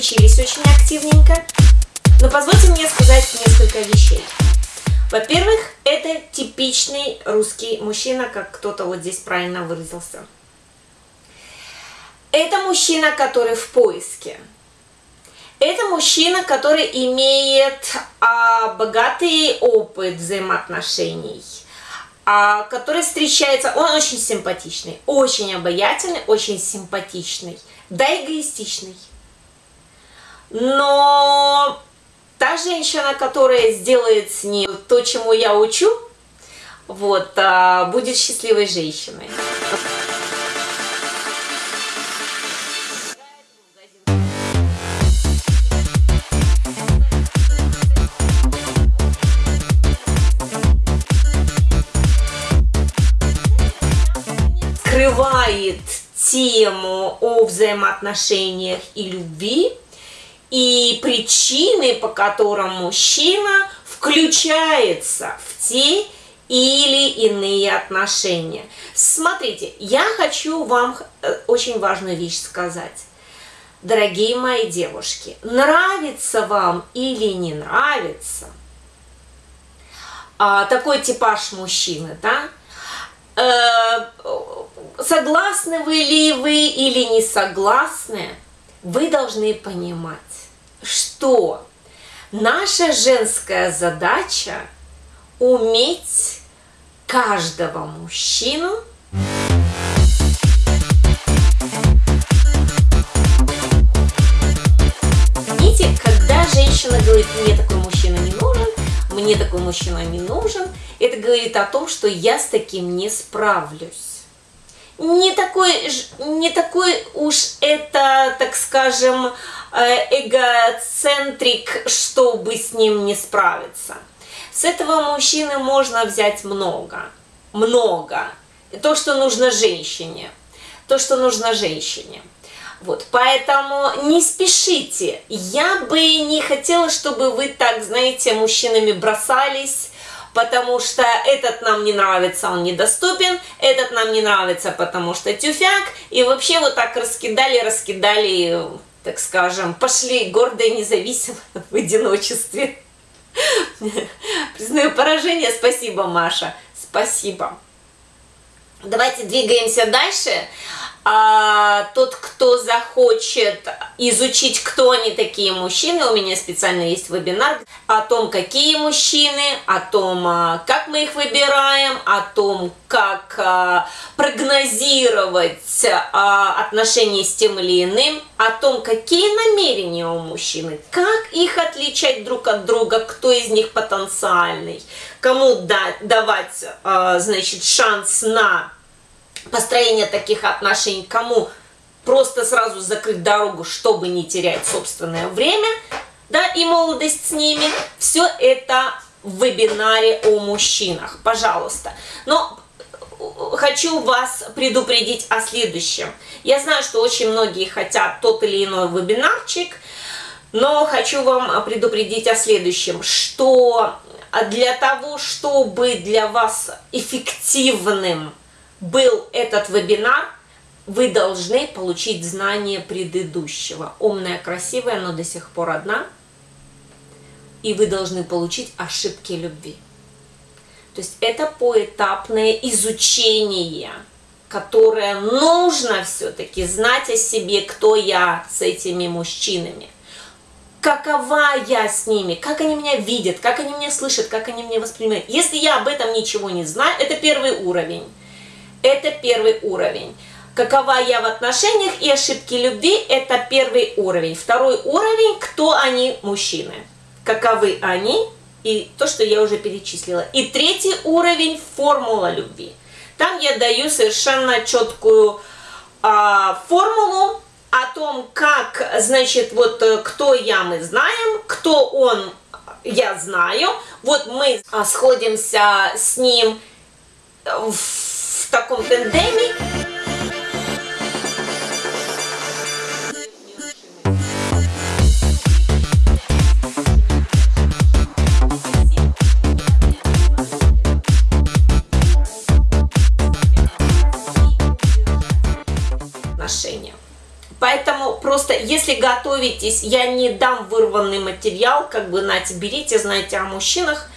включились очень активненько. Но позвольте мне сказать несколько вещей. Во-первых, это типичный русский мужчина, как кто-то вот здесь правильно выразился. Это мужчина, который в поиске. Это мужчина, который имеет а, богатый опыт взаимоотношений, а, который встречается, он очень симпатичный, очень обаятельный, очень симпатичный, да эгоистичный. Но та женщина, которая сделает с ним то, чему я учу, вот, а, будет счастливой женщиной. Скрывает тему о взаимоотношениях и любви, и причины, по которым мужчина включается в те или иные отношения. Смотрите, я хочу вам э, очень важную вещь сказать. Дорогие мои девушки, нравится вам или не нравится а, такой типаж мужчины, да? Э, согласны вы ли вы или не согласны, вы должны понимать, что наша женская задача уметь каждого мужчину Видите, когда женщина говорит, мне такой мужчина не нужен, мне такой мужчина не нужен, это говорит о том, что я с таким не справлюсь не такой, не такой уж это, так скажем, э, эгоцентрик, чтобы с ним не справиться. С этого мужчины можно взять много, много. То, что нужно женщине, то, что нужно женщине. Вот, поэтому не спешите. Я бы не хотела, чтобы вы так, знаете, мужчинами бросались, потому что этот нам не нравится, он недоступен, этот нам не нравится, потому что тюфяк, и вообще вот так раскидали, раскидали, так скажем, пошли гордые, независимо в одиночестве. Признаю поражение, спасибо, Маша, спасибо. Давайте двигаемся дальше а, тот, кто захочет изучить, кто они такие мужчины, у меня специально есть вебинар о том, какие мужчины, о том, а, как мы их выбираем, о том, как а, прогнозировать а, отношения с тем или иным, о том, какие намерения у мужчины, как их отличать друг от друга, кто из них потенциальный, кому дать, давать, значит, шанс на построение таких отношений, кому просто сразу закрыть дорогу, чтобы не терять собственное время, да, и молодость с ними, все это в вебинаре о мужчинах, пожалуйста. Но э, хочу вас предупредить о следующем. Я знаю, что очень многие хотят тот или иной вебинарчик, но хочу вам предупредить о следующем, что для того, чтобы для вас эффективным был этот вебинар, вы должны получить знание предыдущего. Умная, красивая, но до сих пор одна. И вы должны получить ошибки любви. То есть это поэтапное изучение, которое нужно все-таки знать о себе, кто я с этими мужчинами. Какова я с ними, как они меня видят, как они меня слышат, как они меня воспринимают. Если я об этом ничего не знаю, это первый уровень. Это первый уровень. Какова я в отношениях и ошибки любви – это первый уровень. Второй уровень – кто они, мужчины. Каковы они и то, что я уже перечислила. И третий уровень – формула любви. Там я даю совершенно четкую а, формулу о том, как, значит, вот э, кто я, мы знаем, кто он, я знаю. Вот мы сходимся с ним в таком тендеме. отношения. Поэтому просто, если готовитесь, я не дам вырванный материал, как бы, нате, берите, знаете о мужчинах.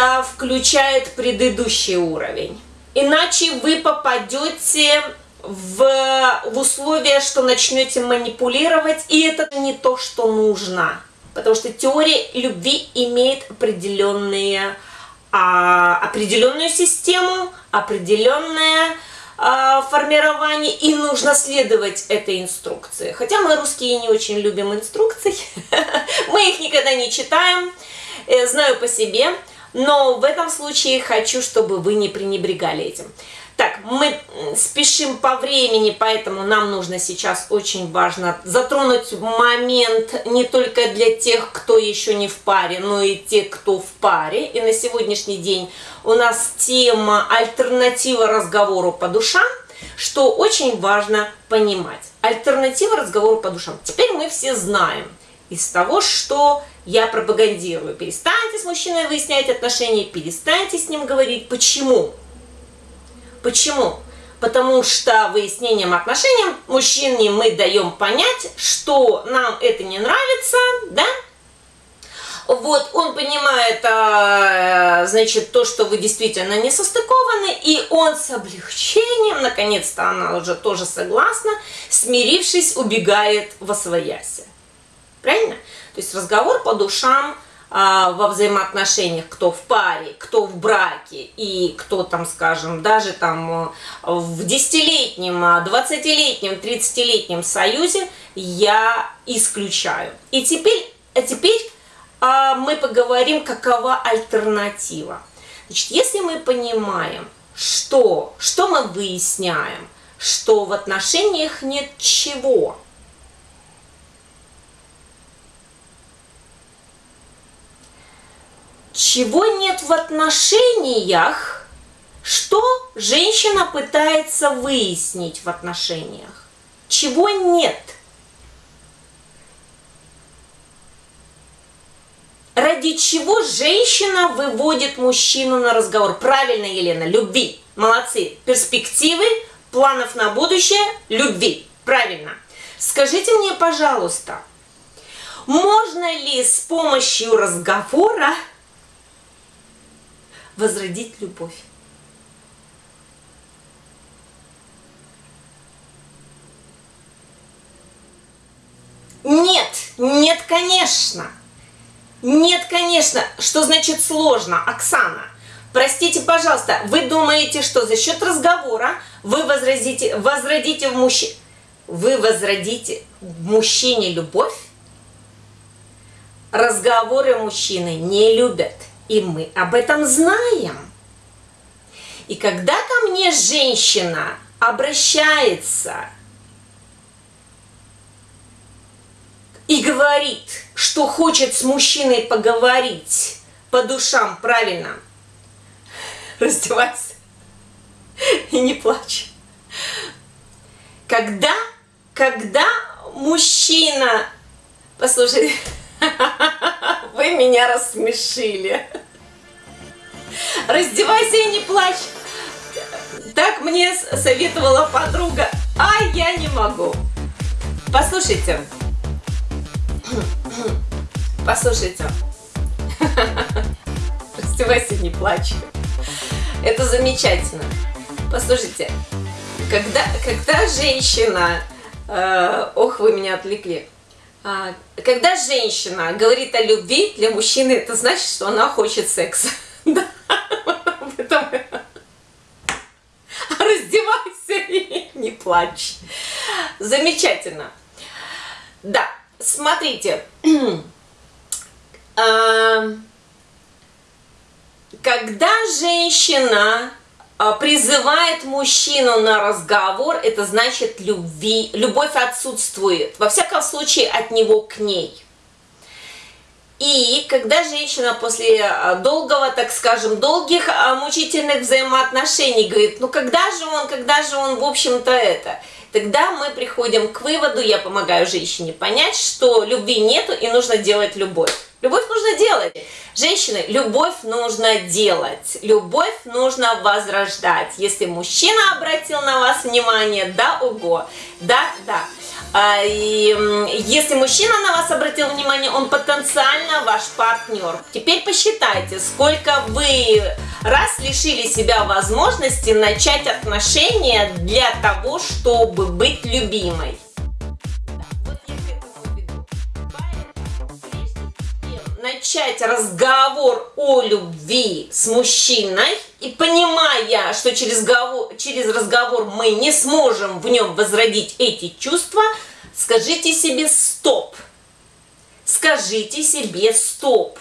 Это включает предыдущий уровень. Иначе вы попадете в, в условия, что начнете манипулировать, и это не то, что нужно. Потому что теория любви имеет определенные, а, определенную систему, определенное а, формирование, и нужно следовать этой инструкции. Хотя мы, русские, не очень любим инструкции, мы их никогда не читаем, э, знаю по себе, но в этом случае хочу, чтобы вы не пренебрегали этим. Так, мы спешим по времени, поэтому нам нужно сейчас очень важно затронуть момент не только для тех, кто еще не в паре, но и те, кто в паре. И на сегодняшний день у нас тема альтернатива разговору по душам, что очень важно понимать. Альтернатива разговору по душам. Теперь мы все знаем из того, что я пропагандирую. Перестаньте с мужчиной выяснять отношения, перестаньте с ним говорить. Почему? Почему? Потому что выяснением отношений мужчине мы даем понять, что нам это не нравится, да? Вот, он понимает, а, значит, то, что вы действительно не состыкованы, и он с облегчением, наконец-то она уже тоже согласна, смирившись, убегает во своясе. Правильно? То есть разговор по душам – а, во взаимоотношениях, кто в паре, кто в браке и кто там, скажем, даже там э, в десятилетнем, а, двадцатилетнем, тридцатилетнем союзе я исключаю. И теперь, а теперь а, мы поговорим, какова альтернатива. Значит, если мы понимаем, что, что мы выясняем, что в отношениях нет чего – чего нет в отношениях, что женщина пытается выяснить в отношениях, чего нет. Ради чего женщина выводит мужчину на разговор? Правильно, Елена, любви. Молодцы. Перспективы, планов на будущее, любви. Правильно. Скажите мне, пожалуйста, можно ли с помощью разговора возродить любовь. Нет, нет, конечно. Нет, конечно. Что значит сложно, Оксана? Простите, пожалуйста, вы думаете, что за счет разговора вы возродите, возродите в мужчине, вы возродите в мужчине любовь? Разговоры мужчины не любят. И мы об этом знаем. И когда ко мне женщина обращается и говорит, что хочет с мужчиной поговорить по душам, правильно, раздевайся и не плачь. Когда, когда мужчина, послушай, вы меня рассмешили. Раздевайся и не плачь. Так мне советовала подруга, а я не могу. Послушайте. Послушайте. Раздевайся, не плачь. Это замечательно. Послушайте, когда, когда женщина... Э, ох, вы меня отвлекли. А, когда женщина говорит о любви, для мужчины это значит, что она хочет секса. Да. Раздевайся и не плачь. Замечательно. Да, смотрите. А, когда женщина а, призывает мужчину на разговор, это значит любви, любовь отсутствует. Во всяком случае, от него к ней. И когда женщина после а, долгого, так скажем, долгих а, мучительных взаимоотношений говорит, ну когда же он, когда же он, в общем-то, это, тогда мы приходим к выводу, я помогаю женщине понять, что любви нету и нужно делать любовь. Любовь нужно делать. Женщины, любовь нужно делать. Любовь нужно возрождать. Если мужчина обратил на вас внимание, да, ого, да, да. А, и если мужчина на вас обратил внимание, он потенциально ваш партнер. Теперь посчитайте, сколько вы раз лишили себя возможности начать отношения для того, чтобы быть любимой. начать разговор о любви с мужчиной и понимая, что через, разговор, через разговор мы не сможем в нем возродить эти чувства, скажите себе стоп. Скажите себе стоп.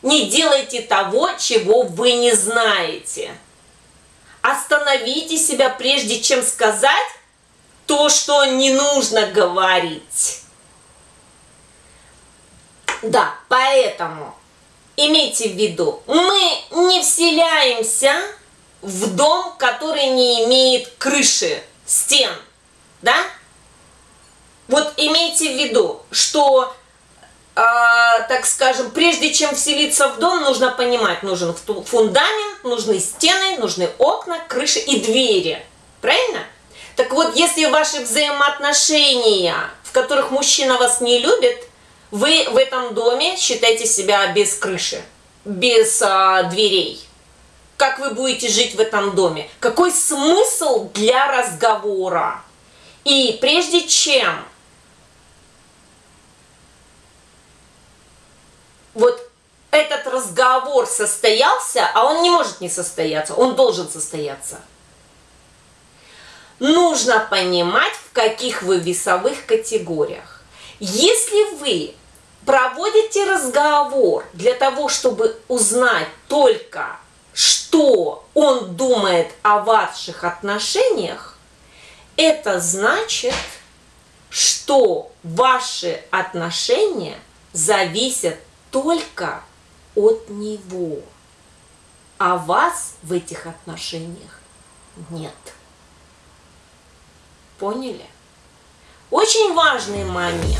Не делайте того, чего вы не знаете. Остановите себя, прежде чем сказать то, что не нужно говорить. Да, поэтому имейте в виду, мы не вселяемся в дом, который не имеет крыши, стен, да? Вот имейте в виду, что, э, так скажем, прежде чем вселиться в дом, нужно понимать, нужен фундамент, нужны стены, нужны окна, крыши и двери, правильно? Так вот, если ваши взаимоотношения, в которых мужчина вас не любит, вы в этом доме считаете себя без крыши, без а, дверей. Как вы будете жить в этом доме? Какой смысл для разговора? И прежде чем вот этот разговор состоялся, а он не может не состояться, он должен состояться. Нужно понимать, в каких вы весовых категориях. Если вы проводите разговор для того, чтобы узнать только, что он думает о ваших отношениях, это значит, что ваши отношения зависят только от него, а вас в этих отношениях нет. Поняли? Очень важный момент.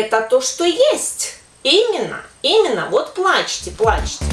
Это то, что есть. Именно, именно, вот плачьте, плачьте.